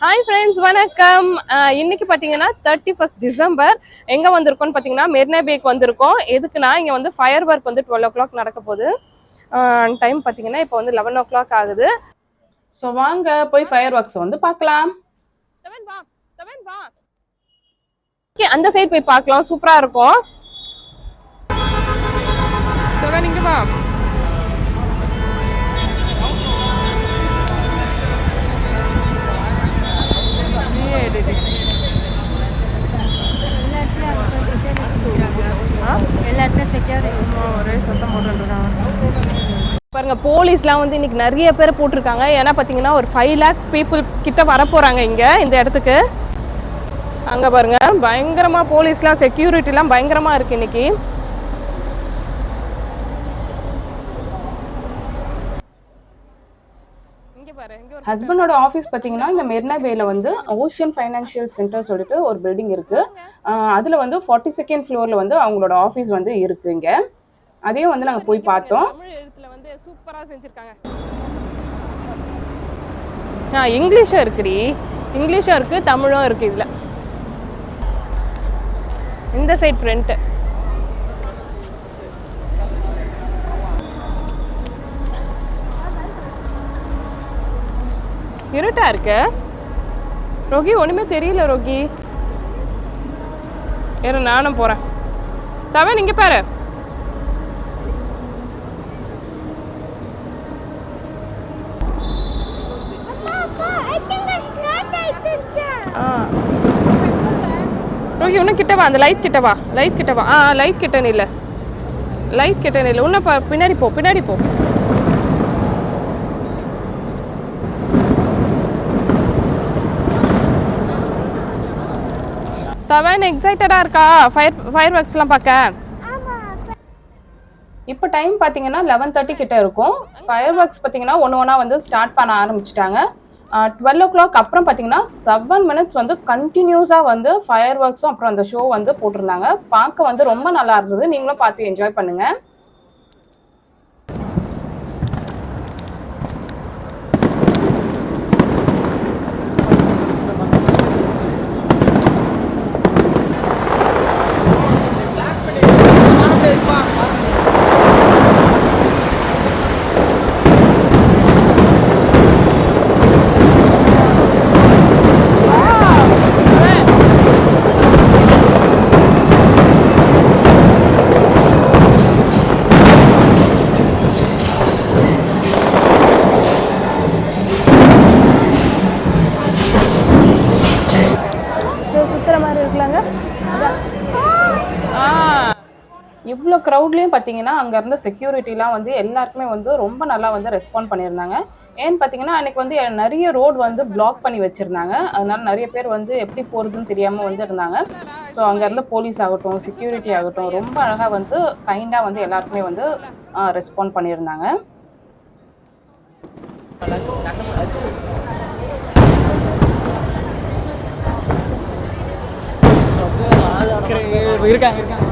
Hi friends வணக்கம். இன்றைக்கி இன்னைக்கு பார்த்தீங்கன்னா தேர்ட்டி ஃபர்ஸ்ட் டிசம்பர் எங்கே வந்திருக்கோம்னு பார்த்தீங்கன்னா மெரினா பேக் வந்திருக்கோம். எதுக்குன்னா இங்கே வந்து ஃபயர் ஒர்க் வந்து டுவெல் ஓ கிளாக் நடக்க போகுது. டைம் பார்த்தீங்கன்னா இப்போ வந்து லெவன் ஓ கிளாக் ஆகுது. ஸோ வாங்க போய் ஃபயர் ஒர்க்ஸ் வந்து பார்க்கலாம் ஓகே அந்த சைடு போய் பார்க்கலாம் சூப்பராக இருக்கும். இங்கே வா. போலீஸ்லாம் வந்து இன்னைக்கு நிறைய பேர் போட்டிருக்காங்க. ஏன்னா பார்த்தீங்கன்னா ஒரு ஃபைவ் லேக் பீப்புள் கிட்ட வர இங்க இந்த இடத்துக்கு. அங்க பாருங்க பயங்கரமா போலீஸ்லாம் செக்யூரிட்டிலாம் பயங்கரமா இருக்கு இன்னைக்கு. இங்க பாரு இங்க ஒரு ஹஸ்பண்டோட ஆஃபீஸ் பார்த்தீங்கன்னா இந்த மெர்னா பேல வந்து ஓஷியன் ஃபைனான்ஷியல் சென்டர் சொல்லிட்டு ஒரு பில்டிங் இருக்கு. ஆஹ் அதுல வந்து ஃபார்ட்டி செகண்ட் ஃப்ளோர்ல வந்து அவங்களோட ஆஃபீஸ் வந்து இருக்குங்க அதையும் வந்து நாங்கள் போய் பார்த்தோம். தமிழ் எழுத்துல வந்து சூப்பரா செஞ்சிருக்காங்க. ஆ இங்கிலீஷும் இருக்குடி. இங்கிலீஷும் இருக்கு தமிழும் இருக்கு இதுல. இந்த சைட் ஃப்ரண்ட் இருட்டா இருக்கு? ரோகி ஒண்ணுமே தெரியல ரோகி. இரு நானும் போறேன். தவன் இங்க பாரு ஆ ரோகி இன்னும் கிட்ட வா அந்த லைட் கிட்ட வா லைட் கிட்ட வா. ஆ லைட் கிட்ட நில்ல. லைட் கிட்ட நில்ல. இன்னும் பின்னாடி போ பின்னாடி போ. தவன் எக்ஸைட்டடா இருக்கா? ஃபயர் ஃபயர் ஒர்க்ஸ்லாம் பார்க்க? இப்போ டைம் பார்த்தீங்கன்னா லெவன் தேர்ட்டி கிட்ட இருக்கும். ஃபயர் ஒர்க்ஸ் பார்த்தீங்கன்னா ஒன்று ஒன்றா வந்து ஸ்டார்ட் பண்ண ஆரம்பிச்சிட்டாங்க. டுவெல் ஓ கிளாக் அப்புறம் பார்த்தீங்கன்னா செவன் மினிட்ஸ் வந்து கண்டினியூஸாக வந்து ஃபயர் ஒர்க்ஸும் அப்புறம் அந்த ஷோ வந்து போட்டிருந்தாங்க. பார்க்க வந்து ரொம்ப நல்லா இருந்தது. நீங்களும் பார்த்து என்ஜாய் பண்ணுங்கள் இவ்வளோ க்ரௌட்லேயும் பார்த்தீங்கன்னா அங்கே இருந்த செக்யூரிட்டிலாம் வந்து எல்லாருக்குமே வந்து ரொம்ப நல்லா வந்து ரெஸ்பாண்ட் பண்ணியிருந்தாங்க. ஏன்னு பார்த்தீங்கன்னா அன்றைக்கி வந்து நிறைய ரோடு வந்து பிளாக் பண்ணி வச்சுருந்தாங்க. அதனால நிறைய பேர் வந்து எப்படி போகிறதுன்னு தெரியாமல் வந்து இருந்தாங்க. ஸோ அங்கே இருந்த போலீஸ் ஆகட்டும் செக்யூரிட்டி ஆகட்டும் ரொம்ப அழகாக வந்து கைண்டாக வந்து எல்லாருக்குமே வந்து ரெஸ்பாண்ட் பண்ணியிருந்தாங்க. இருக்காங்க இருக்காங்க.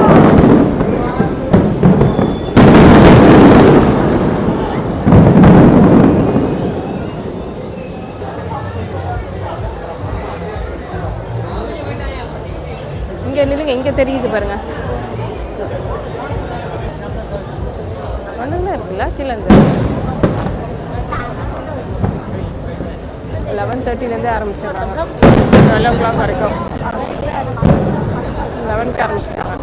இங்க நில்லுங்க இங்க தெரியுது பாருங்க. ஒண்ணுல இருக்குல்ல கீழே இருந்து லெவன் தேர்ட்டிலேருந்தே ஆரம்பிச்சிடுறாங்க. டுவெல் ஓ கிளாக் வரைக்கும் லெவன்க்கு ஆரம்பிச்சிட்டாங்க.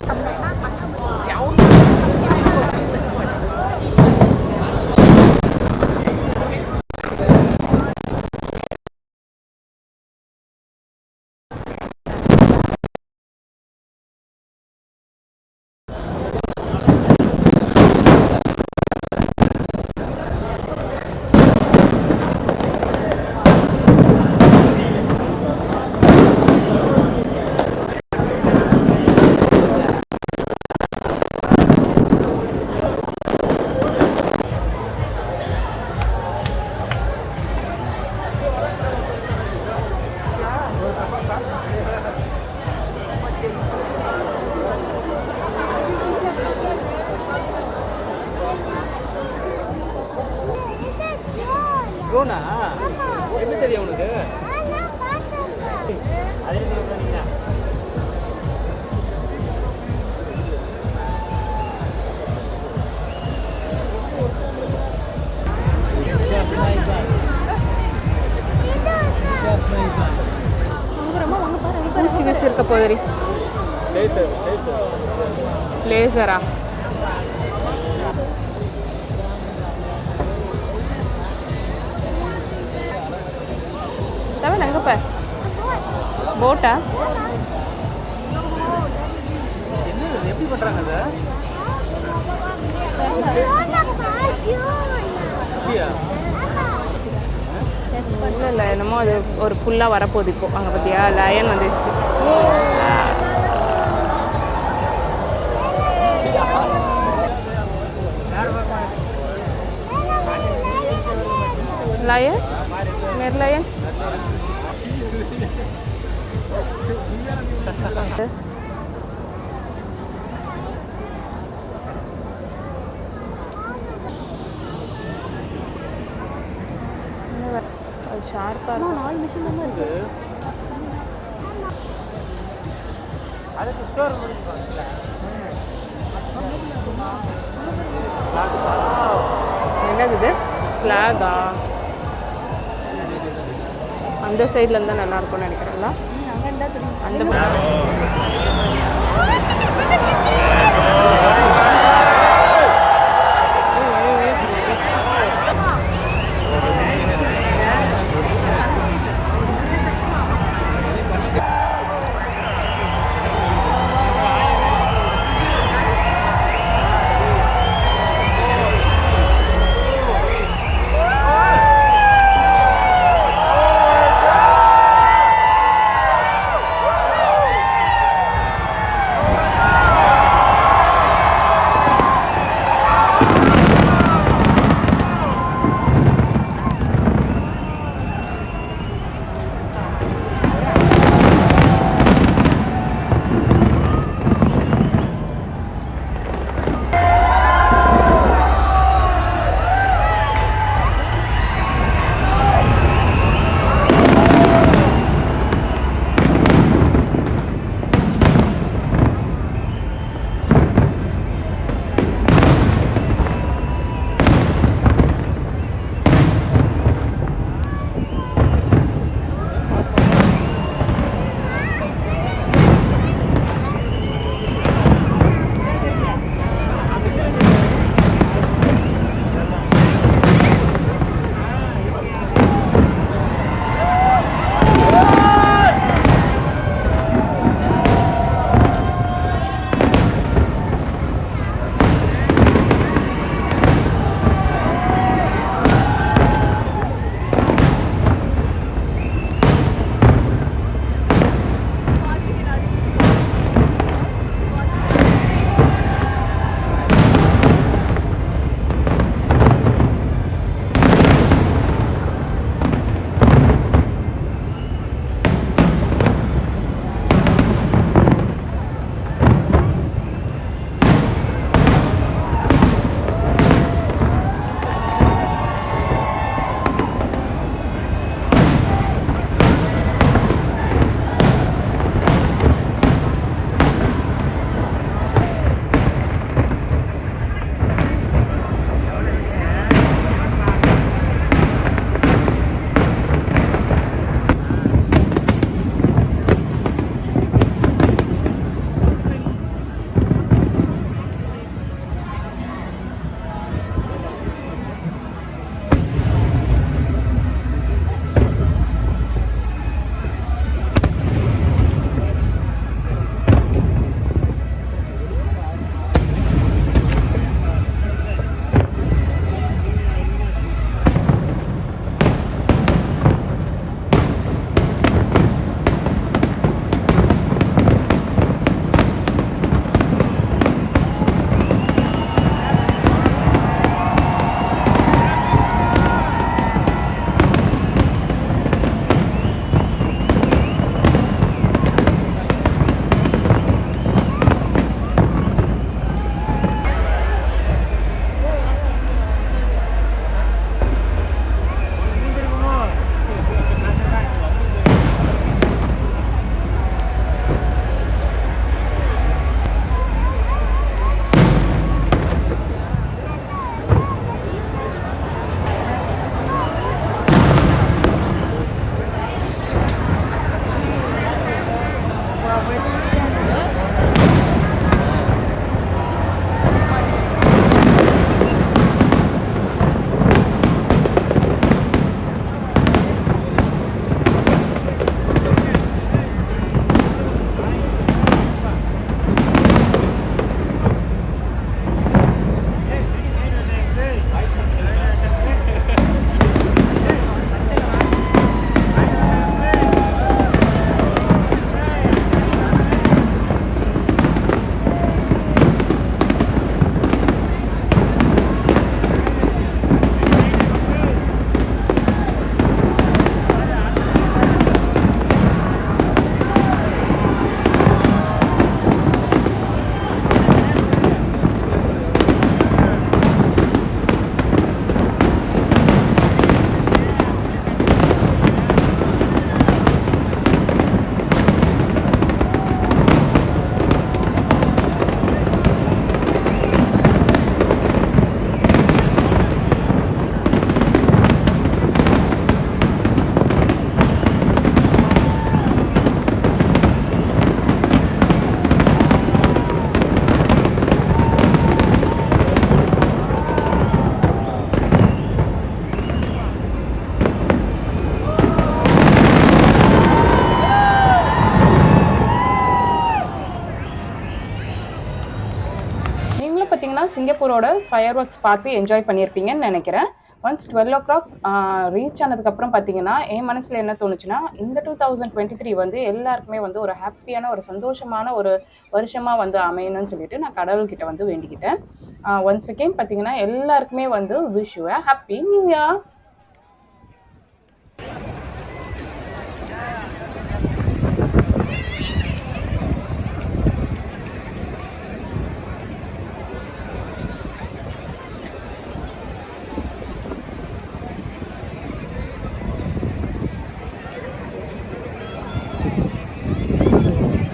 லேசரா தவிர அங்கே பார் போட்டா என்ன இது? எப்படி பண்றாங்க அதை அப்படியா இல்லை இல்லை என்னமோ அது ஒரு ஃபுல்லாக வரப்போகுது இப்போ. அங்கே பார்த்தியா லயன் வந்துச்சு Merlion? Merlion? அது ஷார்ப்பாக நாலு மிஷின் தான் இருக்கு? என்னது ஃப்ளாகா அந்த சைடில் இருந்தால் நல்லா இருக்கும்னு நினைக்கிறேன்ல அந்த சிங்கப்பூரோட ஃபயர் ஒர்க்ஸ் பார்த்து என்ஜாய் பண்ணியிருப்பீங்கன்னு நினைக்கிறேன். Once twelve o'clock reach ஆனதுக்கப்புறம் பார்த்தீங்கன்னா என் மனசில் என்ன தோணுச்சுன்னா இந்த டூ தௌசண்ட் டுவெண்ட்டி த்ரீ வந்து எல்லாருக்குமே வந்து ஒரு ஹாப்பியான ஒரு சந்தோஷமான ஒரு வருஷமாக வந்து அமையணும்னு சொல்லிட்டு நான் கடவுள்கிட்ட வந்து வேண்டிக்கிட்டேன். ஒன்ஸ் அகெயின் பார்த்தீங்கன்னா எல்லாருக்குமே வந்து விஷ் ஹாப்பி நியூ இயர்